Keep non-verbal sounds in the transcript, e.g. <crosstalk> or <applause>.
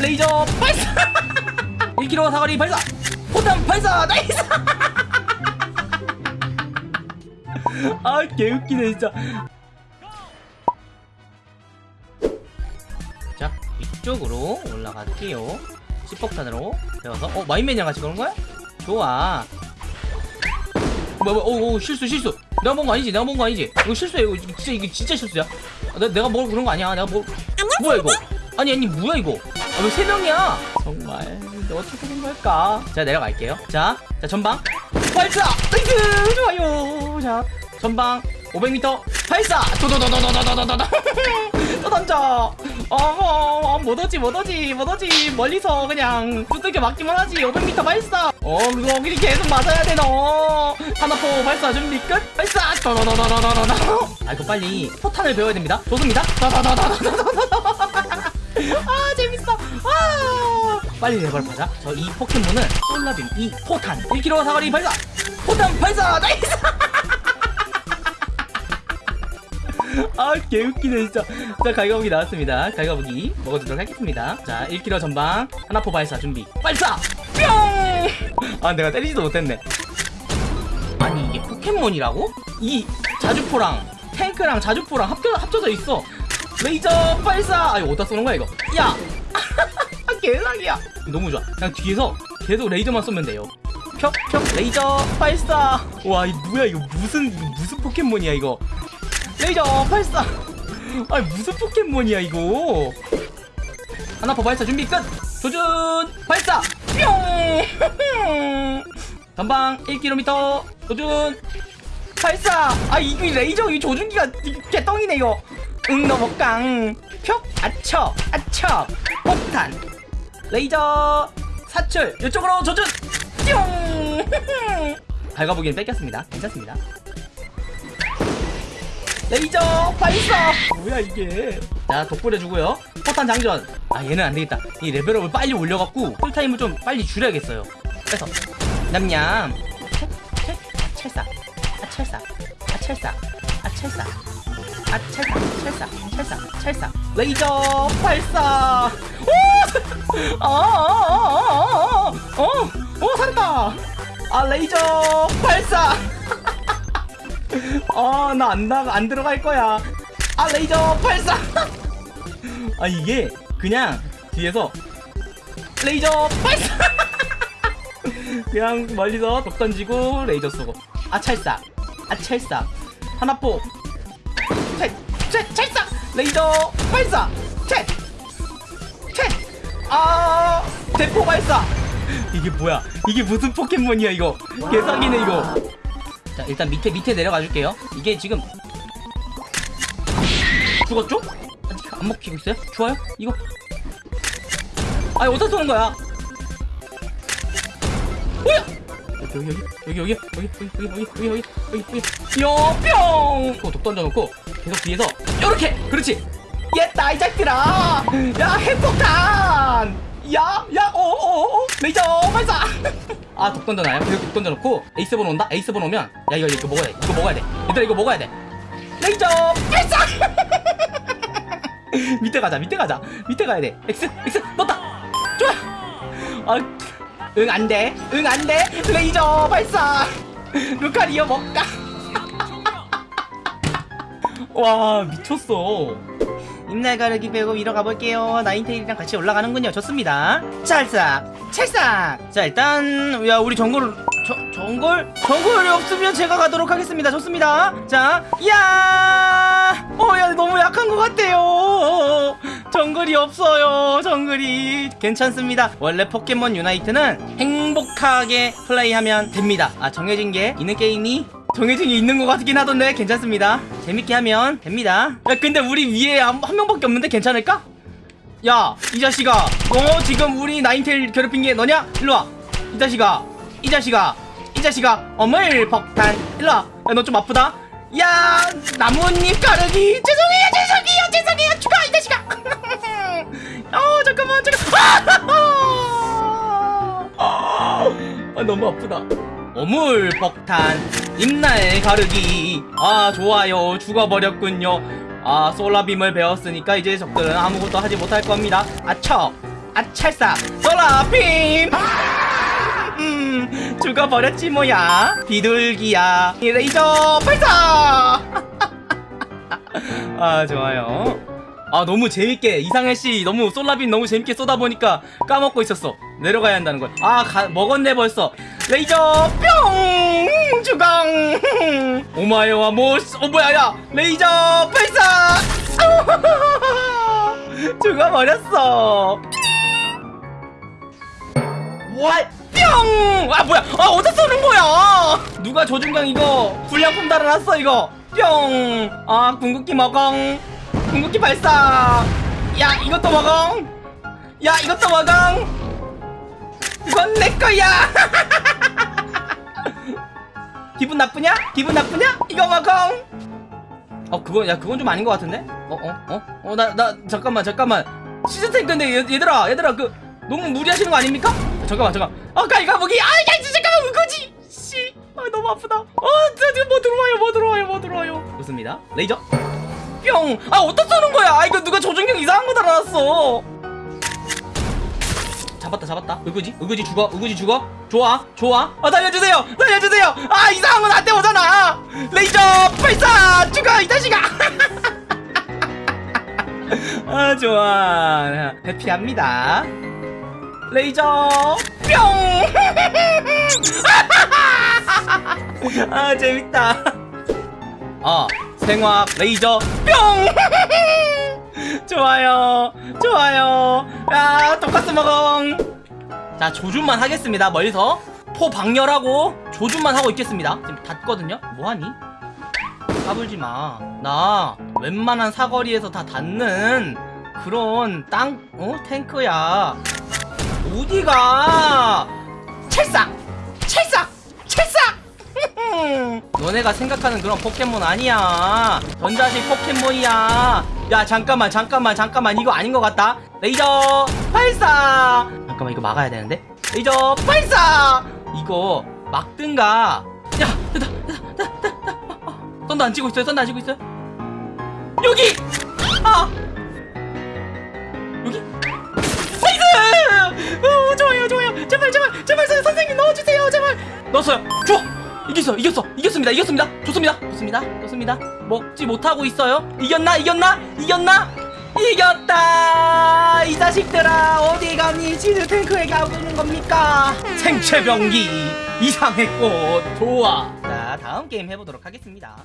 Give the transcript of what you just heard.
레이저 발사! <laughs> 1kg 사거리 발사! 포탄 발사! nice! <laughs> 아 개웃기네 진짜. 자 위쪽으로 올라갈게요. 시폭탄으로 배워서. 어 마인맨이랑 같이 그런 거야? 좋아. 뭐야 뭐야 오, 오 실수 실수. 내가 먹은 거 아니지? 내가 먹은 거 아니지? 이거 실수야 이거. 진짜 이게 진짜 실수야. 아, 내, 내가 먹을 그런 거 아니야. 내가 뭐 뭐야 이거 아니 아니 뭐야 이거? 아, 왜 세 명이야? 정말. 너 어떻게 된 걸까? 자 내려갈게요. 자, 자 전방. 발사! nice 좋아요. 자 전방. 500m 발사! 도도도도도도도도도 또 던져. 어머 못오지 못오지 못오지. 멀리서 그냥 두들겨 맞기만 하지. 500m 발사. 어 그거 거기 계속 맞아야 돼 너. 하나포 발사 준비 끝. 발사! 도도도도도도도. 아 이거 빨리 포탄을 배워야 됩니다. 좋습니다. 도도도도도도도 아 재밌어. 아. 빨리 레벨 받아 저 이 포켓몬은 솔라빔 이 포탄. 1kg 사거리 발사 포탄 발사 nice. <laughs> 아 개웃기네 진짜. 자 갈가부기 나왔습니다. 갈가부기 먹어주도록 하겠습니다. 자 1kg 전방. 하나포 발사 준비. 발사! 뿅아 내가 때리지도 못했네. 아니 이게 포켓몬이라고? 이 자주포랑 탱크랑 자주포랑 합쳐, 합쳐져 있어 레이저 발사. 아 이거 어디다 쏘는 거야 이거? 야! 개사기야. 너무 좋아. 그냥 뒤에서 계속 레이저만 쏘면 돼요. 펴펴. 레이저 발사. 와이 뭐야 이거 무슨 이거 무슨 포켓몬이야 이거? 레이저 발사. 아니 무슨 포켓몬이야 이거? 하나포 발사 준비 끝! 조준! 발사! 뿅! <laughs> 전방 1km 조준! 발사! 아 이거 레이저 이 조준기가 이 개똥이네 이거 응 넘어깡 표 아쳐 아쳐 폭탄 레이저 사출 이쪽으로 조준! 뿅 밝아보기엔 <laughs> 뺏겼습니다. 괜찮습니다. 레이저 발사! 뭐야 이게? 자 독불해주고요. 포탄 장전! 아 얘는 안되겠다. 이 레벨업을 빨리 올려갖고 쿨타임을 좀 빨리 줄여야겠어요. 그래서 냠냠. 아 찰사. 아 찰사. 아 찰사 아 찰사 찰사 찰사 찰사 레이저 발사 오 어어어어어어 살았다 아 레이저 발사 <laughs> 아, 나 안 나가, 안 들어갈 거야. 아, 레이저 발사! <laughs> 아, 이게 그냥 뒤에서 레이저 발사! <laughs> 그냥 멀리서 독 던지고 레이저 쏘고. 아, 발사. 아, 발사. 하나포. 찰, 찰, 찰사! 레이저 발사! 찰! 찰! 아, 대포 발사! 이게 뭐야? 이게 무슨 포켓몬이야, 이거? 개사기네, 이거. 자 일단 밑에 밑에 내려가 줄게요 이게 지금 죽었죠? 아직 안 먹히고 있어요? 좋아요? 이거 아니 어디서 쏘는 거야? 뭐야? 여기 여기 여기 여기 여기 여기 여기 여기 여기 여기 여기 여뿅 독 던져놓고 계속 뒤에서 요렇게! 그렇지! 옛다 이 자식들아! 야 핵폭탄! 야야 오오오 레이저 발사! <laughs> 아독 던져놔요? 그리고 독 던져놓고 에이스본 온다? 에이스본 오면 야 이거 이거 먹어야 돼. 이거 먹어야 돼. 얘들아 이거 먹어야 돼. 레이저 발사! <laughs> 밑에 가자 밑에 가자. 밑에 가야 돼. X X 넣었다! 좋아! 아응 안돼. 응 안돼. 레이저 발사! <laughs> 루카리오 먹가 와 미쳤어. 입날 가르기 배우고 위로 가볼게요. 나인테일이랑 같이 올라가는군요. 좋습니다. 찰싹 찰싹. 자 일단 야 우리 정글 저, 정글? 정글이 없으면 제가 가도록 하겠습니다. 좋습니다. 자 야! 어야 너무 약한 것 같아요. 정글이 없어요. 정글이. 괜찮습니다. 원래 포켓몬 유나이트는 행복하게 플레이하면 됩니다. 아 정해진 게 있는 게임이 정해진 게 있는 것 같긴 하던데 괜찮습니다. 재밌게 하면 됩니다. 야 근데 우리 위에 한, 한 명밖에 없는데 괜찮을까? 야 이 자식아. 너 지금 우리 나인텔 괴롭힌 게 너냐? 일로와. 이 자식아. 이 자식아. 이 자식아. 어물 폭탄 일로와. 야 너 좀 아프다. 야 나뭇잎 가르기. 죄송해요 죄송해요 죄송해요. 죽어 이 자식아. <laughs> 어 잠깐만 잠깐 아, <laughs> 아 너무 아프다. 어물 폭탄 입날 가르기. 아 좋아요. 죽어버렸군요. 아 솔라빔을 배웠으니까 이제 적들은 아무것도 하지 못할 겁니다. 아처 아찰싹 솔라빔! 음 죽어버렸지 뭐야. 비둘기야. 레이저 발사! <laughs> 아 좋아요. 아 너무 재밌게 이상해씨. 너무 솔라빔 너무 재밌게 쏘다 보니까 까먹고 있었어. 내려가야 한다는 걸아 먹었네 벌써. 레이저 뿅 주강 <laughs> 오마이와 모스 어 뭐야 야 레이저 발사 <laughs> 죽어버렸어 What? 뿅! 아 뭐야? 아 어디서 쏘는 거야? 누가 조준경 이거 불량품 달아놨어 이거 뿅! 아 궁극기 먹엉 궁극기 발사 야 이것도 먹엉 야 이것도 먹엉 이건 내 거야 <laughs> 기분 나쁘냐? 기분 나쁘냐? 이거 먹엉 어 그거 야 그건 좀 아닌 것 같은데? 어 어 어? 어 나나 잠깐만 잠깐만. 시즌 탱크인데 얘, 얘들아 얘들아 그 너무 무리하시는 거 아닙니까? 잠깐만 잠깐 아 가이가보기. 아 야, 진짜 잠깐만 그거지? 씨 아 너무 아프다. 어 저기 뭐 들어와요 뭐 들어와요 뭐 들어와요. 좋습니다. 레이저. 뿅아 어디다 쏘는 거야? 아 이거 누가 조준경 이상한 거 달아놨어 잡았다 잡았다. 의구지? 의구지 죽어? 의구지 죽어? 좋아? 좋아? 아 살려주세요! 살려주세요! 아 이상한 건안 때오잖아! 레이저 발사! 죽어 이 자식아! <laughs> 아 좋아. 해피합니다. 레이저 뿅 아 <laughs> 재밌다. 어 생화학 레이저 뿅! <laughs> 좋아요. 좋아요 야 돈까스 먹엉 자 조준만 하겠습니다 멀리서. 포 방열하고 조준만 하고 있겠습니다. 지금 닿거든요? 뭐하니? 까불지마. 나 웬만한 사거리에서 다 닿는 그런 땅 어? 탱크야. 어디가? 찰싹! 찰싹! 찰싹! <laughs> 너네가 생각하는 그런 포켓몬 아니야. 전자식 포켓몬이야. 야 잠깐만 잠깐만 잠깐만. 이거 아닌 것 같다 레이저 발사! 잠깐만 이거 막아야 되는데? 레이저 발사! 이거 막든가. 야 됐다 됐다 됐다 썬더 안 치고 있어요 썬더 안 치고 있어요. 여기! 아! 여기? nice! 오 좋아요 좋아요. 제발 제발 제발 선- 선생님 넣어주세요 제발. 넣었어요. 좋아! 이겼어 이겼어. 이겼습니다 이겼습니다. 좋습니다. 좋습니다 좋습니다. 먹지 못하고 있어요. 이겼나 이겼나? 이겼나 이겼다! 이 자식들아 어디 가니? 지드 탱크에게 있는 겁니까? 생체병기 이상의 꽃. 좋아. 자 다음 게임 해보도록 하겠습니다